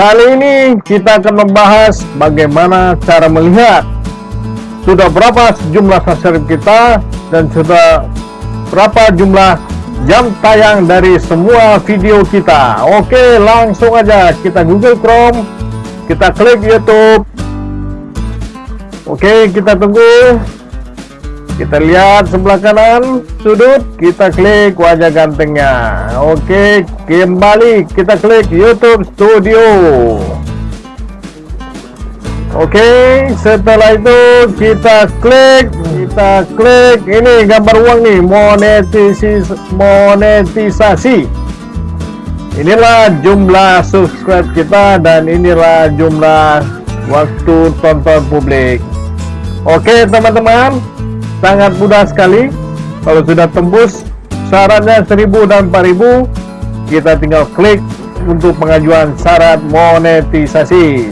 Kali ini kita akan membahas bagaimana cara melihat sudah berapa jumlah subscribe kita dan sudah berapa jumlah jam tayang dari semua video kita. Oke, langsung aja kita Google Chrome, kita klik YouTube. Oke, kita tunggu kita lihat sebelah kanan sudut kita klik wajah gantengnya. Oke kembali kita klik YouTube Studio. Oke setelah itu kita klik kita klik ini gambar uang nih monetisasi monetisasi. Inilah jumlah subscribe kita dan inilah jumlah waktu tonton publik. Oke teman-teman sangat mudah sekali. Kalau sudah tembus syaratnya 1000 dan 4000 kita tinggal klik untuk pengajuan syarat monetisasi.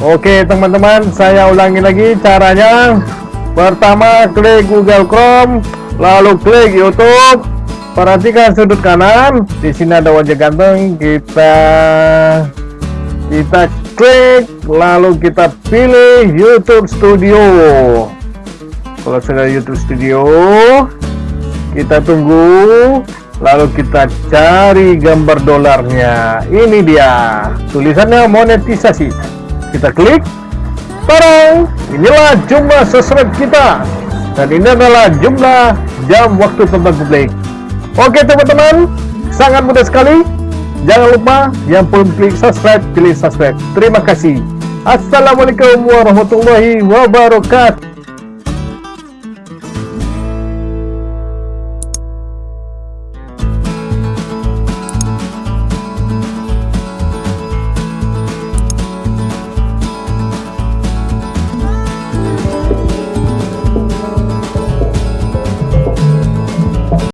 Oke teman-teman saya ulangi lagi caranya. Pertama klik Google Chrome lalu klik YouTube. Perhatikan sudut kanan. Di sini ada wajah ganteng. Kita kita klik lalu kita pilih YouTube Studio kalau sudah YouTube Studio kita tunggu lalu kita cari gambar dolarnya. Ini dia tulisannya monetisasi. Kita klik Tarang! inilah jumlah subscribe kita. Dan ini adalah jumlah jam waktu tonton publik. Oke teman-teman sangat mudah sekali. Jangan lupa yang belum klik subscribe pilih subscribe. Terima kasih. Assalamualaikum warahmatullahi wabarakatuh